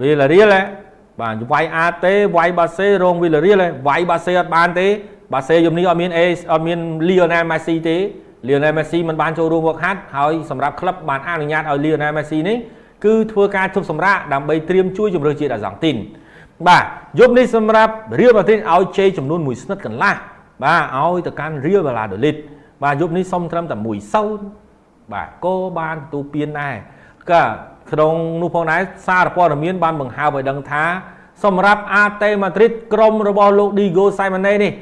វីឡារៀលបាទវាយអាតេវាយបាសេរងវីឡារៀលវាយបាសេអត់បានទេបាសេយំនេះអត់មានអេអត់មានលីអូណែលម៉ាស៊ីទេលីអូណែលម៉ាស៊ីមិនបានចូលរួមវឹកហាត់ហើយសម្រាប់ក្លឹបបានអនុញ្ញាតឲ្យលីអូណែលម៉ាស៊ីនេះគឺធ្វើការជប់សម្រាកដើម្បីត្រៀមជួយជម្រើសជាតិអាសង់ទីនបាទយប់នេះសម្រាប់រៀលម៉ាឌ្រីតឲ្យជ័យចំនួន1ស្និតកន្លះបាទឲ្យទៅកាន់រៀលបាឡាដូលីតបាទយប់នេះសុំត្រឹមតែ1-0បាទក៏បានទទួលពានដែរក៏ ក្នុងនោះផងដែរសារព័ត៌មានបានបង្ហើបឲ្យដឹងថាសម្រាប់អាតេម៉ាឌ្រីតក្រុមរបស់លោកឌីហ្គោសៃម៉ាណេនេះ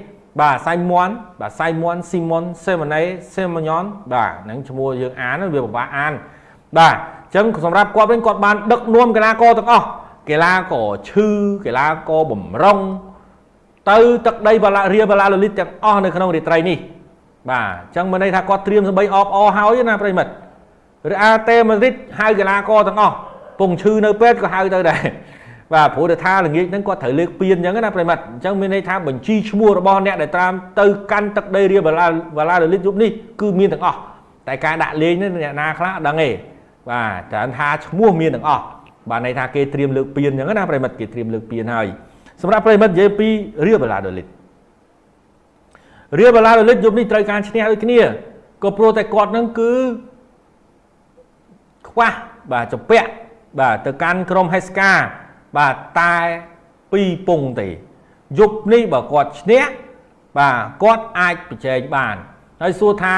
បាទសៃមွန်បាទសៃមွန်ស៊ីមុនសេម៉ាណេសេម៉ាញ៉ុនបាទហ្នឹងឈ្មោះយើងអានវាពិបាកអានបាទអញ្ចឹងសម្រាប់គាត់វិញគាត់បានដឹកនាំកីឡាករទាំងអស់កីឡាករឈឺកីឡាករបំរុងទៅទឹកដីបាឡារៀបាឡាលលីតទាំងអស់នៅក្នុងរាត្រីនេះបាទអញ្ចឹងមានន័យថាគាត់ត្រៀមសម្បីអបអហើយណាប្រិមិត្ត ឬអាតេម៉ាឌ្រីតហៅកីឡាករទាំងអស់ពងឈឺនៅពេទ្យក៏ហៅទៅដែរបាទព្រោះតែថាល្ងាចហ្នឹងគាត់ត្រូវលើកពៀនអញ្ចឹងណាប្រិមិត្តអញ្ចឹងមានន័យថាបញ្ជីឈ្មោះរបស់អ្នកដែលតាមទៅកាន់ទឹកដីរៀបាឡាបាឡាលលីតយប់នេះគឺមានទាំងអស់តែការដាក់លេងនេះអ្នកណាខ្លះអត់ដឹងទេបាទច្រើនថាឈ្មោះមានទាំងអស់បាទន័យថាគេត្រៀមលើកពៀនអញ្ចឹងណាប្រិមិត្តគេត្រៀមលើកពៀនហើយសម្រាប់ប្រិមិត្តនិយាយពីរៀបាឡាដូលីតរៀបាឡាដូលីតយប់នេះត្រូវការឈ្នះដូចគ្នាក៏ព្រោះតែគាត់នឹងគឺ ខ្វះបាទចពាក់បាទទៅកាន់ក្រុមហេសកាបាទតែ2ពងទេយប់នេះបើគាត់ឈ្នះបាទគាត់អាចប្រជែងបានហើយសួរថា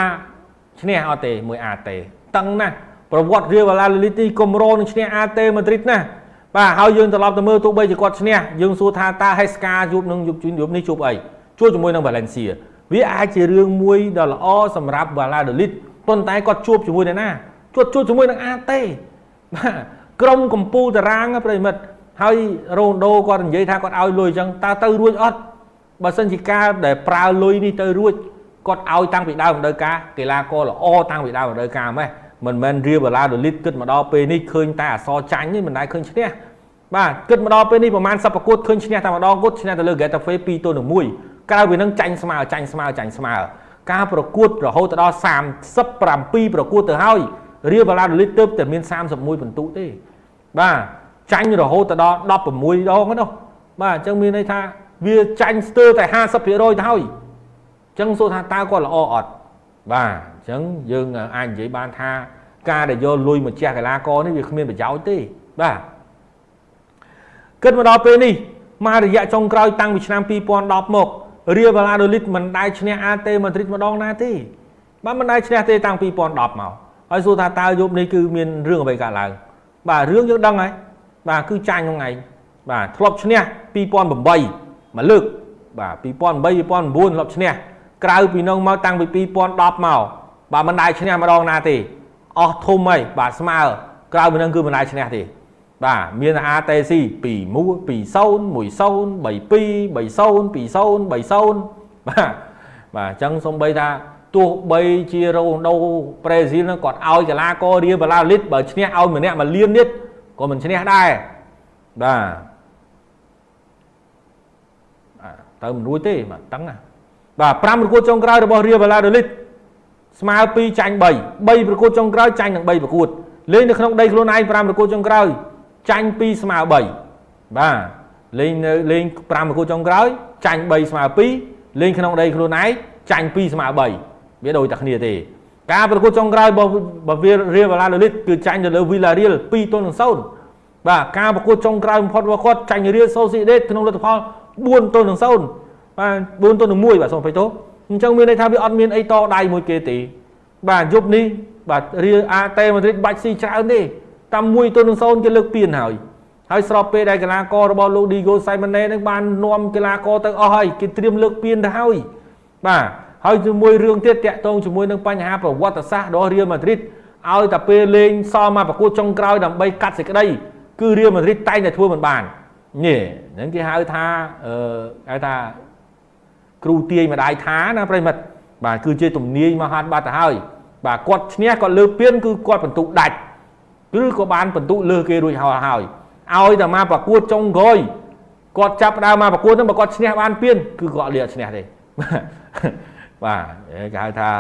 ឈ្នះអត់ទេមួយអាទេតឹងណាស់ប្រវត្តិរៀលវ៉ាឡាលីទីកំរោនឹងឈ្នះអាតេម៉ាឌ្រីតណាបាទហើយយើងត្រឡប់ទៅមើលទោះបីជាគាត់ឈ្នះយើងសួរថាតើហេស្កាយប់នឹងយប់យប់នេះជួបអីជួបជាមួយនឹងវ៉ាឡេនសៀវាអាចជារឿងមួយដ៏ល្អសម្រាប់វ៉ាឡាដូលីតប៉ុន្តែគាត់ជួបជាមួយនឹងណា ជួបជួបជាមួយនឹងអាតេបាទក្រុមកម្ពុជាតារាងប្រិមិត្តហើយរ៉ូណូគាត់និយាយថាគាត់ឲ្យលុយអញ្ចឹងតើទៅរួចអត់បើសិនជាការដែលប្រើលុយនេះទៅរួចគាត់ឲ្យតាំងពីដើមរដូវកាលកីឡាករល្អតាំងពីដើមរដូវកាលម៉េះមិនមែនរៀបបាឡាដូលីតគិតមកដល់ពេលនេះឃើញតែអសចាញ់នេះមិនដែលឃើញឈ្នះបាទគិតមកដល់ពេលនេះប្រហែលសប្ប្រកួតឃើញឈ្នះតែម្ដងគត់ឈ្នះទៅលើ Getafe 2ទល់នឹង1ក្រៅពីនឹងចាញ់ស្មើចាញ់ស្មើចាញ់ស្មើការប្រកួតរហូតដល់37ប្រកួតទៅហើយ រៀបបាឡាដូលីតទៅតែមាន31ពិន្ទុទេបាទចាញ់រហូតដល់16ដងនោះបាទអញ្ចឹងមានន័យថាវាចាញ់ស្ទើរតែ50%ទៅហើយអញ្ចឹងសួរថាតើគាត់ល្អអត់បាទអញ្ចឹងយើងអាចនិយាយបានថាការដែលយកលុយមកជះកីឡាករនេះវាគ្មានប្រយោជន៍ទេបាទគិតមកដល់ពេលនេះមករយៈចុងក្រោយតាំងពីឆ្នាំ2010មករៀលបាឡាដូលីតមិនដែលឈ្នះអាតេម៉ាឌ្រីតម្ដងណាទេបាទមិនដែលឈ្នះទេតាំង2010មក ហើយសួរថាតើយប់នេះគឺមានរឿងអ្វីកើតឡើងបាទរឿងយើងដឹងហើយបាទគឺចាញ់ហ្នឹងឯងបាទធ្លាប់ឈ្នះ2008មួយលើកបាទ2008 2009ធ្លាប់ឈ្នះក្រៅពីនោះមកតាំងពី2010មកបាទមិនដែលឈ្នះម្ដងណាទេអស់ធំហើយបាទស្មើក្រៅពីនឹងគឺមិនដែលឈ្នះទេបាទមាន ATC 2 1 2 0 1 0 32 30 20 30បាទបាទអញ្ចឹងសំបីថា ទោះបីជារ៉ូណូប្រេស៊ីលនឹងគាត់ឲ្យកីឡាកររៀលបាឡាលីតបើឈ្នះឲ្យម្នាក់មួយលាននេះក៏មិនឈ្នះដែរបាទទៅមិនរួចទេបាទតឹងណាបាទ5ប្រកួតចុងក្រោយរបស់រៀលបាឡាដូលីតស្មើ2ចាញ់3 3ប្រកួតចុងក្រោយចាញ់នឹង3ប្រកួតលេងនៅក្នុងដីខ្លួនឯង5ប្រកួតចុងក្រោយចាញ់2ស្មើ3បាទលេងនៅលេង5ប្រកួតចុងក្រោយចាញ់3ស្មើ2លេងក្នុងដីខ្លួនឯងចាញ់2ស្មើ3 វាដូចតែគ្នាទេការប្រកួតចុងក្រោយរបស់របស់វារៀលបាឡាដូលីតគឺចាញ់ទៅលើវីឡារៀល2ទល់នឹង0បាទការប្រកួតចុងក្រោយបំផុតរបស់គាត់ចាញ់រៀលសូស៊ីដេតក្នុងលទ្ធផល4ទល់នឹង0បាទ4ទល់នឹង1បាទសូមអភ័យទោសអញ្ចឹងមានន័យថាវាអត់មានអីតដៃមួយគេទេបាទយប់នេះបាទរៀលអាតេម៉ាឌ្រីតបាច់ស៊ីច្រើនទេតាម1ទល់នឹង0គេលើកពៀនហើយហើយស្របពេលដែលកីឡាកររបស់លោកឌីហ្គោសៃម៉ាណេនឹងបាននាំកីឡាករទៅអស់ហើយគេត្រៀមលើកពៀនទៅហើយបាទ ហើយជាមួយរឿងទៀតតាក់ទងជាមួយនឹងបញ្ហាប្រវត្តិសាស្ត្ររបស់រៀលម៉ាឌ្រីតឲ្យតែពេលលេងសល់មកប្រកួតចុងក្រោយដើម្បីកាត់សេចក្តីគឺរៀលម៉ាឌ្រីតតែងតែធ្វើមិនបាននេះហ្នឹងគេហៅថាអឺហៅថាគ្រូទាយម្ដាយថាណាប្រិមិត្តបាទគឺជាទំនាយមហាត់បាត់ទៅហើយបាទគាត់ឈ្នះគាត់លើពៀនគឺគាត់បន្ទុកដាច់គឺក៏បានបន្ទុកលើគេរួចហើយហើយឲ្យតែមកប្រកួតចុងក្រោយគាត់ចាប់ដើមមកប្រកួតហ្នឹងបើគាត់ឈ្នះបានពៀនគឺគាត់លាឈ្នះទេ បាទគេហៅថា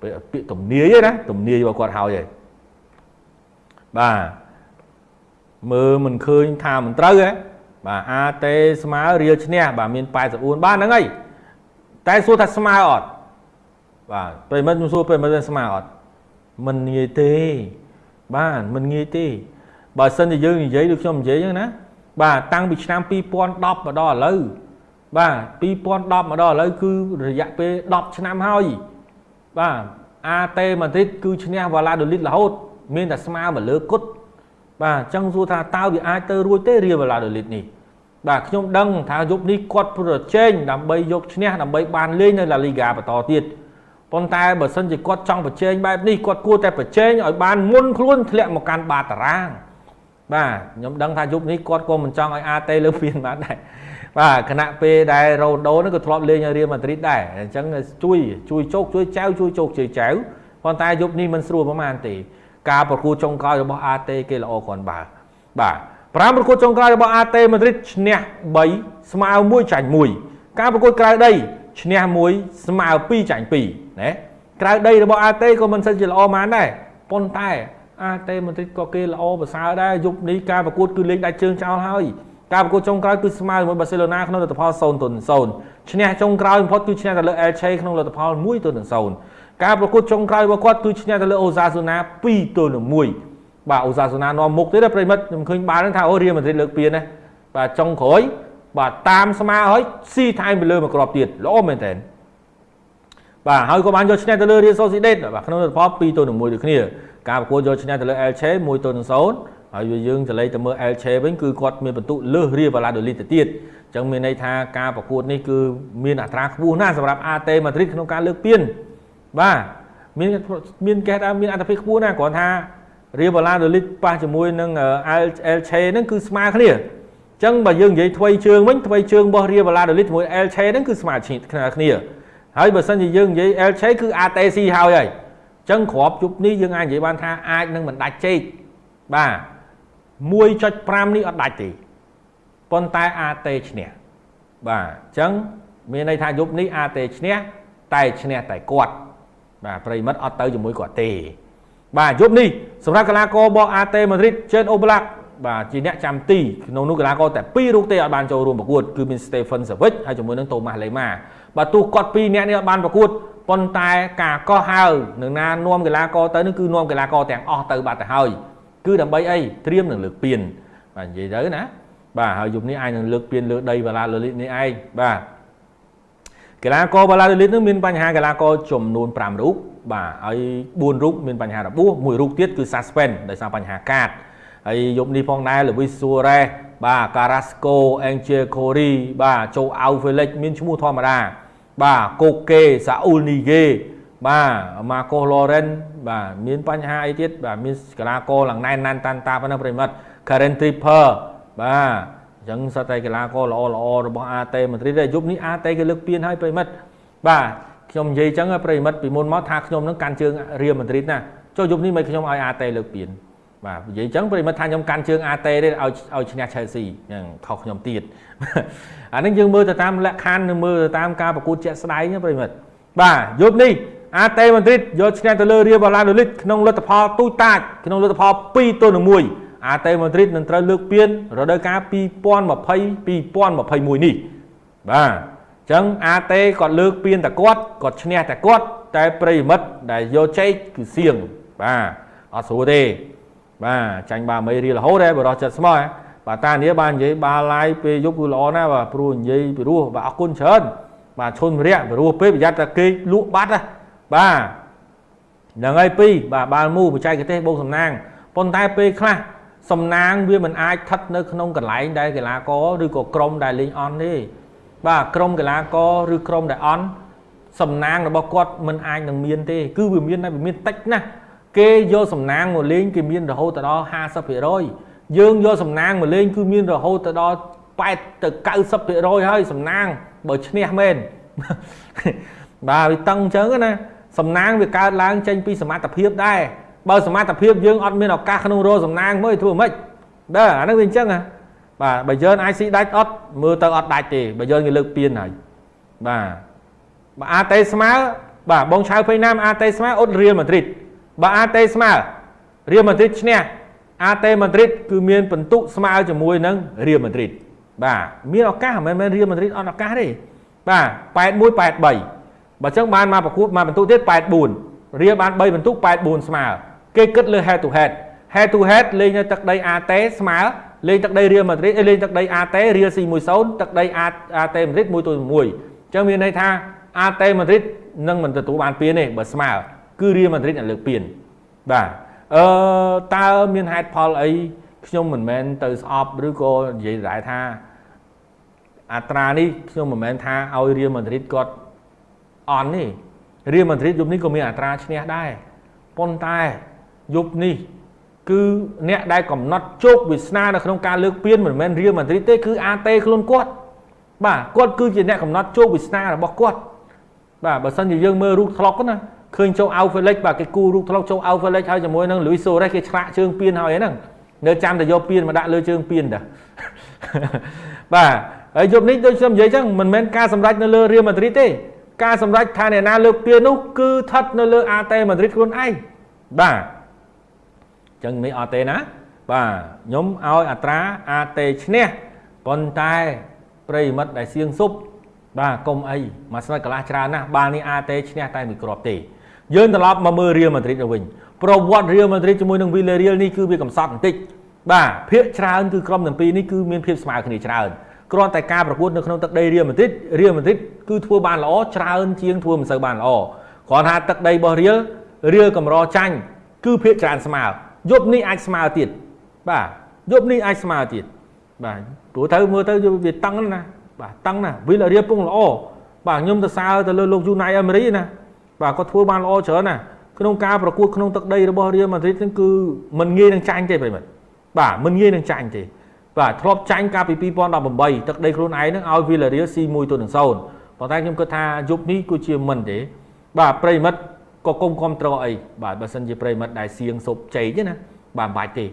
ពាក្យទំនាយណាទំនាយរបស់គាត់ហើយឯងបាទមើលមិនឃើញថាមិនត្រូវហ៎បាទអាតេស្មើរៀលឈ្នះបាទមាន84បានហ្នឹងហើយតែសួរថាស្មើអត់បាទប្រិមិត្តខ្ញុំសួរប្រិមិត្តស្មើអត់មិនងាយទេ បាទមិនងាយទេបើសិនជាយើងនិយាយដូចខ្ញុំនិយាយហ្នឹងណាបាទតាំងពីឆ្នាំ2010មកដល់ឥឡូវ បាទ2010មកដល់ឥឡូវគឺរយៈពេល10ឆ្នាំហើយបាទអាតេម៉ាឌ្រីតគឺឈ្នះវ៉ាឡាដូលីតរហូត មានតែស្មើមកលើគុតបាទអញ្ចឹងសួរថាតើវាអាចទៅរួចទេរៀលវ៉ាឡាដូលីតនេះបាទខ្ញុំដឹងថាយប់នេះគាត់ប្រជែងដើម្បីយកឈ្នះដើម្បីបានលេងនៅឡាលីហ្គាបន្តទៀតប៉ុន្តែបើសិនជាគាត់ចង់ប្រជែងបែបនេះគាត់គួរតែប្រជែងឲ្យបានមុនខ្លួនធ្លាក់មកកាន់បាតតារាងបាទខ្ញុំដឹងថាយប់នេះគាត់ក៏មិនចង់ឲ្យអាតេលើពៀនបានដែរ បាទគណៈពេលដែលរ៉ូដូនេះក៏ធ្លាប់លេងឲ្យរៀលម៉ាឌ្រីតដែរអញ្ចឹងជួយជួយជោគជួយចៅជួយជោគជួយចៅប៉ុន្តែយប់នេះមិនស្រួលប្រហែលទេការប្រកួតចុងក្រោយរបស់ AT គេល្អគ្រាន់បើបាទប្រាំប្រកួតចុងក្រោយរបស់ AT Madrid ឈ្នះ3ស្មើ1ចាញ់1ការប្រកួតក្រៅដីឈ្នះ1ស្មើ2ចាញ់2ណាក្រៅដីរបស់ AT ក៏មិនសិនជាល្អម៉ានដែរប៉ុន្តែ AT Madrid ក៏គេល្អប្រសើរដែរយប់នេះការប្រកួតគឺលេងដាច់ជើងចោលហើយ ការប្រកួតចុងក្រោយគឺស្មើជាមួយបាសេឡូណាក្នុងលទ្ធផល0ទល់0ឈ្នះចុងក្រោយបំផុតគឺឈ្នះទៅលើ Elche ក្នុងលទ្ធផល1ទល់0ការប្រកួតចុងក្រោយរបស់គាត់គឺឈ្នះទៅលើអូសាសូណា2ទល់នឹង1បាទអូសាសូណានាំមុខទេប្រិមិត្តខ្ញុំឃើញបានថាអូរៀលម៉ាឌ្រីតលើកពានណាបាទចុងក្រោយបាទតាមស្មើហើយស៊ីថែមទៅលើមួយគ្រាប់ទៀតល្អមែនតើបាទហើយក៏បានយកឈ្នះទៅលើរៀលសូស៊ីដេតបាទក្នុងលទ្ធផល2ទល់នឹង1ដូចគ្នាការប្រកួតយកឈ្នះទៅលើ Elche 1ទល់នឹង0 ហើយយើងចលេទៅមើល Elche វិញគឺគាត់មានបន្ទុកលើសរៀលបាឡាដូលីតទៅទៀតអញ្ចឹងមានន័យថាការប្រកួតនេះគឺមានអត្រាខ្ពស់ណាស់សម្រាប់ AT Madrid ក្នុងការលើកពានបាទមានមានគេថាមានអត្ថប្រយោជន៍ខ្ពស់ណាស់គ្រាន់ថារៀលបាឡាដូលីតប៉ះជាមួយនឹង El Che ហ្នឹងគឺស្មើគ្នាអញ្ចឹងបើយើងនិយាយថ្មីជើងវិញថ្មីជើងរបស់រៀលបាឡាដូលីតជាមួយ El Che ហ្នឹងគឺស្មើគ្នាហើយបើសិនជាយើងនិយាយ El Che គឺ ATC ហើយហើយអញ្ចឹងក្របជប់នេះយើងអាចនិយាយបានថាអាចនឹងមិនដាច់ជែកបាទ 1.5នេះអត់ដាច់ទេប៉ុន្តែ AT ឈ្នះបាទអញ្ចឹងមានន័យថាយប់នេះ AT ឈ្នះតែឈ្នះតែគាត់បាទប្រិមិត្តអត់ទៅជាមួយគាត់ទេ បាទយប់នេះសម្រាប់កីឡាកររបស់ AT Madrid Chen Oblak បាទជាអ្នកចាំទីក្នុងនោះកីឡាករតែ2រូបទេអត់បានចូលរួមប្រកួតគឺមាន Stephen Savic ហើយជាមួយនឹង Thomas Lemar បាទទោះគាត់2នាក់នេះអត់បានប្រកួតប៉ុន្តែការកោះហៅនឹងណានាំកីឡាករទៅនេះគឺនាំកីឡាករទាំងអស់ទៅបាត់ទៅហើយ គឺដើម្បីអីត្រៀមនឹងលើកពានបាទនិយាយទៅណាបាទហើយយប់នេះអាចនឹងលើកពានលើដីបាឡាលលីនេះឯងបាទកីឡាករបាឡាឌីលីតនឹងមានបញ្ហាកីឡាករចំនួន5រូបបាទហើយ4រូបមានបញ្ហារបួសមួយរូបទៀតគឺ suspend ដោយសារបញ្ហាកាតហើយយប់នេះផងដែរ Luis Suarez បាទ Carrasco Angel Corey បាទ Joe Au Felix មានឈ្មោះធម្មតាបាទ Koke Saul Nige បាទ Marcos Loren បាទមានបញ្ហាអីទៀតបាទមានកីឡាករឡើងណែនណានតាន់តាប៉ុណ្ណឹងប្រិមិត្ត Karen Tripper បាទអញ្ចឹងសត្វតែកីឡាករល្អល្អរបស់ AT មន្ត្រីទេយប់នេះ AT គេលើកពានឲ្យប្រិមិត្តបាទខ្ញុំនិយាយអញ្ចឹងប្រិមិត្តពីមុនមកថាខ្ញុំនឹងកាន់ជើងរៀលមន្ត្រីណាចុះយប់នេះមិនខ្ញុំឲ្យ AT លើកពានបាទនិយាយអញ្ចឹងប្រិមិត្តថាខ្ញុំកាន់ជើង AT ទេឲ្យឲ្យឈ្នះ Chelsea ហ្នឹងខុសខ្ញុំទៀតអានេះយើងមើលទៅតាមលក្ខខណ្ឌនិងមើលទៅតាមការប្រកួតជាក់ស្ដែងប្រិមិត្តបាទយប់នេះ AT Madrid យកឈ្នះទៅលើ Real Valladolid ក្នុងលទ្ធផលទូចតាចក្នុងលទ្ធផល2ទល់នឹង1អាតេម៉ាឌ្រីតនឹងត្រូវលើកពានរដូវកាល2020 2021នេះបាទអញ្ចឹងអាតេគាត់លើកពានតែគាត់គាត់ឈ្នះតែគាត់តែប្រិមិត្តដែលយកជ័យគឺសៀងបាទអត់ស្រួលទេបាទចាញ់បាមេរៀលរហូតដែរបរោះចិត្តស្មោះបាទតានេះបាននិយាយបាឡាយពេលយប់គឺល្អណាស់បាទព្រោះនិយាយពីរោះបាទអរគុណច្រើនបាទឈុនរយៈពីរោះពេកប្រយ័ត្នតែគេលក់បាត់ណា បាទហ្នឹងហើយពីរបាទបាល់មូបច្ចេកទេសបូកសំណាងប៉ុន្តែពេលខ្លះសំណាងវាមិនអាចស្ថិតនៅក្នុងកន្លែងដែលកីឡាករឬក៏ក្រុមដែលលេងអន់ទេបាទក្រុមកីឡាករឬក្រុមដែលអន់សំណាងរបស់គាត់មិនអាចនឹងមានទេ គឺវាមានតែវាមានតិចណាស់គេយកសំណាងមកលេងគេមានរហូតដល់50%យើងយកសំណាងមកលេងគឺមានរហូតទៅដល់8ទៅ90%ហើយសំណាងបើឈ្នះមែនបាទវាតឹងអញ្ចឹងណា សំណាងវាកើតឡើងចេញពីសមត្ថភាពដែរបើសមត្ថភាពយើងអត់មានឱកាសក្នុងរោសំណាងមើលធ្វើម៉េចដែរអាហ្នឹងវាអញ្ចឹងហ៎បាទបើយើងអាចស៊ីដាច់អត់មើលទៅអត់ដាច់ទេបើយើងគេលើកពៀនហើយបាទបើអាតេស្មើបាទបងឆៅភ័យណាមអាតេស្មើអត់រៀលម៉ាឌ្រីតបើអាតេស្មើរៀលម៉ាឌ្រីតឈ្នះអាតេម៉ាឌ្រីតគឺមានពិន្ទុស្មើជាមួយនឹងរៀលម៉ាឌ្រីតបាទមានឱកាសមិនមែនរៀលម៉ាឌ្រីតអត់ឱកាសទេបាទ81 83 បើចឹងបានមកប្រកួតមកពិន្ទុទៀត84រៀលបាន3ពិន្ទុ84ស្មើគេគិតលើ head to head head to head លេងនៅទឹកដី AT ស្មើលេងទឹកដីរៀលម៉ាឌ្រីតលេងទឹកដី AT រៀល C10 ទឹកដី AT ម៉ាឌ្រីត1ទៅ1អញ្ចឹងមានន័យថា AT ម៉ាឌ្រីតនឹងមិនទទួលបានពានទេបើស្មើគឺរៀលម៉ាឌ្រីតលើកពានបាទអឺតើមានហេតុផលអីខ្ញុំមិនមែនទៅស្អប់ឬក៏និយាយដែរថាអត្រានេះខ្ញុំមិនមែនថាឲ្យរៀលម៉ាឌ្រីតគាត់ អន់ទេរៀលម៉ាឌ្រីតយប់នេះក៏មានអត្រាឈ្នះដែរប៉ុន្តែយប់នេះគឺអ្នកដែលកំណត់ជោគវាសនានៅក្នុងការលើកពានមិនមែនរៀលម៉ាឌ្រីតទេគឺអាតេខ្លួនគាត់បាទគាត់គឺជាអ្នកកំណត់ជោគវាសនារបស់គាត់បាទបើសិនជាយើងមើលរូបថ្លុកណាឃើញចូល Alphalix បាទគេគូរូបថ្លុកចូល Alphalix ហើយជាមួយនឹង Luis Suarez គេឆ្លាក់ជើងពៀនហើយហ្នឹងនៅចាំតែយកពៀនមកដាក់លើជើងពៀនតាបាទហើយយប់នេះដូចខ្ញុំនិយាយចឹងមិនមែនការសម្រេចនៅលើ Real Madrid ទេ ការសម្រេចថាអ្នកណាលើកពៀននោះគឺស្ថិតនៅលើ AT Madrid ខ្លួនឯងបាទចឹងមិនអត់ទេណា បាទខ្ញុំឲ្យអត្រា AT ឈ្នះប៉ុន្តែប្រិមិត្តដែលសៀងស៊ុបបាទកុំអីមួយស្និតកន្លះច្រើនណាស់បាល់នេះ AT ឈ្នះតែមួយគ្រាប់ទេយើងត្រឡប់មកមើល Real Madrid ទៅវិញប្រវត្តិ Real Madrid ជាមួយនឹង Villarreal នេះគឺវាកំសត់បន្តិចបាទភាគច្រើនគឺក្រុមទាំងពីរនេះគឺមានភាពស្មើគ្នាច្រើន គ្រាន់តែការប្រកួតនៅក្នុងទឹកដី Real Madrid Real Madrid គឺធ្វើបានល្អច្រើនជាងធ្វើមិនសូវបានល្អគ្រាន់ថាទឹកដីរបស់ Real Real កម្រចាញ់គឺភាគច្រើនស្មើយប់នេះអាចស្មើទៀតបាទយប់នេះអាចស្មើទៀតបាទព្រោះទៅមើលទៅវាតឹងណាបាទតឹងណា Villarreal ពងល្អបាទខ្ញុំទៅសើទៅលើលោក Unai Emery ណាបាទគាត់ធ្វើបានល្អច្រើនណាក្នុងការប្រកួតក្នុងទឹកដីរបស់ Real Madrid ហ្នឹងគឺមិនងាយនឹងចាញ់ទេប្រិមិត្តបាទមិនងាយនឹងចាញ់ទេ បាទធ្លាប់ចាញ់កាលពី2018ទឹកដីខ្លួនឯងហ្នឹងឲ្យ Villarreal C1 ទៅនឹង0ប៉ុន្តែខ្ញុំគិតថាយប់នេះគឺជាមិនទេ បាទប្រិមិត្តក៏គុំគ្រប់ត្រអីបាទបើសិនជាប្រិមិត្តដែលសៀងសុបជ័យទេណាបាទមិនបាច់ទេ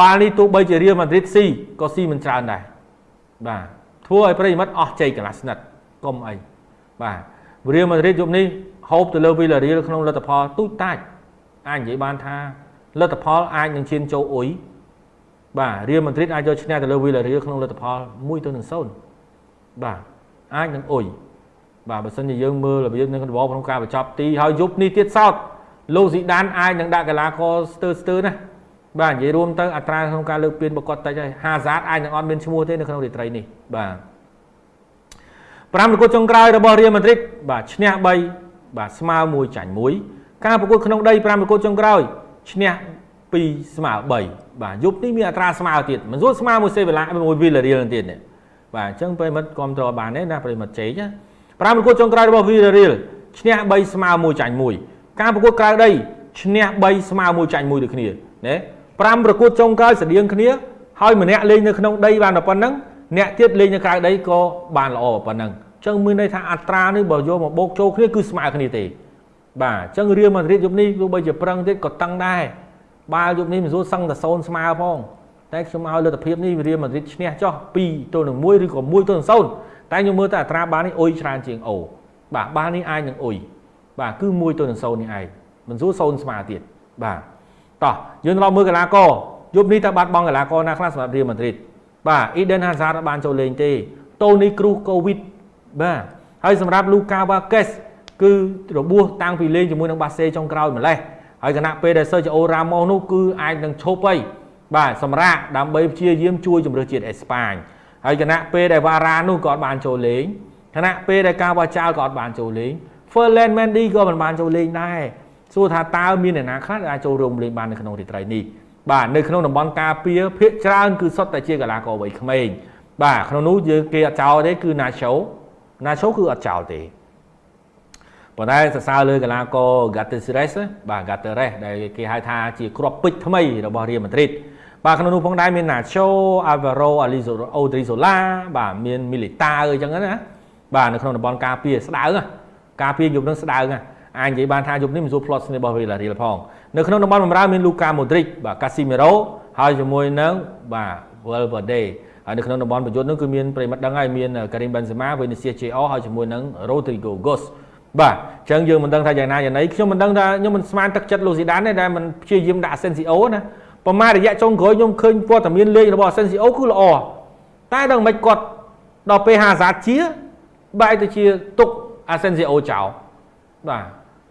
បាល់នេះទោះបីជា Real Madrid C ក៏ C មិនច្រើនដែរបាទធ្វើឲ្យប្រិមិត្តអស់ជ័យកន្លះស្និតកុំអីបាទ Real Madrid យប់នេះហូបទៅលើ Villarreal ក្នុងលទ្ធផលទូចតាច់អាចនិយាយបានថាលទ្ធផលអាចនឹងឈានចូលអ៊ុយ បាទ Real Madrid អាចយកឈ្នះទៅលើ Villarreal ក្នុងលទ្ធផល1ទៅនឹង0បាទអាចនឹងអ៊ុយបាទបើសិនជាយើងមើលរបៀបនឹងរបបក្នុងការបញ្ចប់ទីហើយយប់នេះទៀតសោតលោកស៊ីដានអាចនឹងដាក់កីឡាករស្ទើស្ទើណាបាទនិយាយរួមទៅអត្រាក្នុងការលើកពានប្រកបតិចហើយហាហ្សាតអាចនឹងអត់មានឈ្មោះទេនៅក្នុងរាត្រីនេះបាទ5ប្រកួតចុងក្រោយរបស់ Real Madrid បាទឈ្នះ3បាទស្មើ1ចាញ់1ការប្រកួតក្នុងដី5ប្រកួតចុងក្រោយឈ្នះ 2ស្មើ3បាទយប់នេះមានអត្រាស្មើទៀតមិនស្រួលស្មើមួយសេវីឡាមួយវីឡារៀលទៀតនេះបាទអញ្ចឹងប្រិមិត្តគ្រប់គ្រងបានទេណាប្រិមិត្តជ័យណា5ប្រកួតចុងក្រោយរបស់វីឡារៀលឈ្នះ3ស្មើ1ចាញ់1ការប្រកួតក្រៅដីឈ្នះ3ស្មើ1ចាញ់1ដូចគ្នាណា5ប្រកួតចុងក្រោយស្តៀងគ្នាហើយម្នាក់លេងនៅក្នុងដីបានតែប៉ុណ្្នឹងអ្នកទៀតលេងនៅក្រៅដីក៏បានល្អប៉ុណ្ណឹងអញ្ចឹងមានន័យថាអត្រានេះបើយកមកបូកចូលគ្នាគឺស្មើគ្នាទេបាទអញ្ចឹងរៀលម៉ាឌ្រីតយប់នេះទោះបីជាប្រឹងទៀតក៏តឹងដែរ បាល់យប់នេះមិនស្រួលសឹងតែសូនស្មើផងតែខ្ញុំឲ្យលទ្ធភាពនេះរៀលម៉ាឌ្រីតឈ្នះចោះ2ទល់នឹង1ឬក៏1ទល់នឹង0តែខ្ញុំមើលតែអត្រាបាល់នេះអុយច្រើនជាងអូបាទបាល់នេះអាចនឹងអុយបាទគឺ1ទល់នឹង0នេះឯងមិនស្រួលសូនស្មើទៀតបាទតោះយើងត្រឡប់មើលកីឡាករយប់នេះតើបាត់បង់កីឡាករណាខ្លះសម្រាប់រៀលម៉ាឌ្រីតបាទ Eden Hazard បានចូលលេងទេ Toni Kroos COVID បាទហើយសម្រាប់ Luka Vazquez គឺរបួសតាំងពីលេងជាមួយនឹងបាសេចុងក្រោយម្លេះ ហើយគណៈពេលដែល Sergio Ramos នោះគឺអាចនឹងឈប់ហើយបាទសម្រាប់ដើម្បីព្យាយាមជួយជំរឿសជាតិអេស្ប៉ាញហើយគណៈពេលដែល Vara នោះក៏អត់បានចូលលេងគណៈពេលដែលការបាចាលក៏អត់បានចូលលេង Ferland Mendy ក៏មិនបានចូលលេងដែរសួរថាតើមានអ្នកណាខ្លះដែលអាចចូលរួមលេងបាននៅក្នុងរាត្រីនេះបាទនៅក្នុងតំបន់ការពារភាគច្រើនគឺសុទ្ធតែជាកីឡាករវ័យក្មេងបាទក្នុងនោះយើងគេអត់ចោលទេគឺ Nacho Nacho គឺអត់ចោលទេ ប៉ុន្តែសរសើរលើកីឡាករ Gatteres បាទ Gatteres ដែលគេហៅថាជាគ្រាប់ពេជ្រថ្មីរបស់ Real Madrid បាទក្នុងនោះផងដែរមាន Nacho Alvaro Odrizola បាទមាន Militao អញ្ចឹងណាបាទនៅក្នុងតំបន់ការពារស្ដៅការពារយប់នឹងស្ដៅអាចនិយាយបានថាយប់នេះមិនសួរ plot របស់ Villarreal ផងនៅក្នុងតំបន់បម្រើមាន Luka Modric បាទ Casemiro ហើយជាមួយនឹងបាទ Valverde ហើយនៅក្នុងតំបន់ប្រយុទ្ធនោះគឺមានប្រិមិត្តដឹងហើយមាន Karim Benzema, Vinicius Junior ហើយជាមួយនឹង Rodrigo Goes បាទអញ្ចឹងយើងមិនដឹងថាយ៉ាងណាយ៉ាងណីខ្ញុំមិនដឹងថាខ្ញុំមិនស្មានទឹកចិត្តលូស៊ីដានទេដែលមិនព្យាយាមដាក់ Asensio ណាប្រហែលរយៈចុងក្រោយខ្ញុំឃើញព័ត៌មានលេខរបស់ Asensio គឺល្អតែដល់មិនគាត់ដល់ពេលហាសាជាបែរទៅជាទុក Asensio ចោលបាទ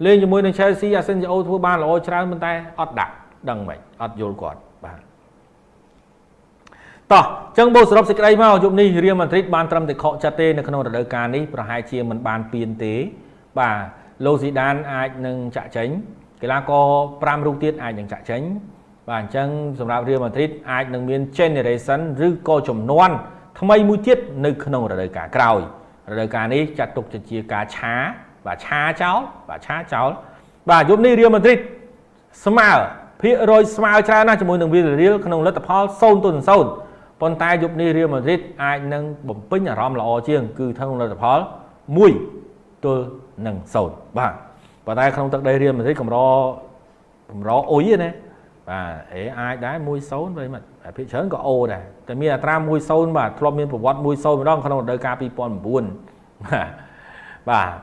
លេងជាមួយនឹង Chelsea Asensio ធ្វើបានល្អច្រើនប៉ុន្តែអត់ដាក់ដឹងមិនអត់យល់គាត់បាទតោះចឹងបូសរុបសេចក្តីមកយប់នេះរៀលម៉ាឌ្រីតបានត្រឹមតែខកចិត្តទេនៅក្នុងរដូវកាលនេះប្រហែលជាមិនបានពៀនទេ បាទលោកស៊ីដានអាចនឹងចាក់ចេញកីឡាករ5រូបទៀតអាចនឹងចាក់ចេញបាទអញ្ចឹងសម្រាប់រៀលម៉ាឌ្រីតអាចនឹងមាន generation ឬក៏ចំនួនថ្មីមួយទៀតនៅក្នុងរដូវកាលក្រោយរដូវកាលនេះចាត់ទុកជាការឆាបាទឆាចោលបាទឆាចោលបាទយប់នេះរៀលម៉ាឌ្រីតស្មើភាគរយស្មើច្រើនណាស់ជាមួយនឹងវីលរៀលក្នុងលទ្ធផល0ទល់នឹង0ប៉ុន្តែយប់នេះរៀលម៉ាឌ្រីតអាចនឹងបំពេញអារម្មណ៍ល្អជាង គឺក្នុងលទ្ធផល1 ទល់នឹង0បាទប៉ុន្តែក្នុងទឹកដីរៀលម៉ាឌ្រីតកម្រកម្រអុយណាបាទអេអាចដែរ1-0វិញមកភាគច្រើនក៏អូដែរតែមានអត្រា1-0បាទធ្លាប់មានប្រវត្តិ1-0ម្ដងក្នុងរដូវកាល2009បាទបាទ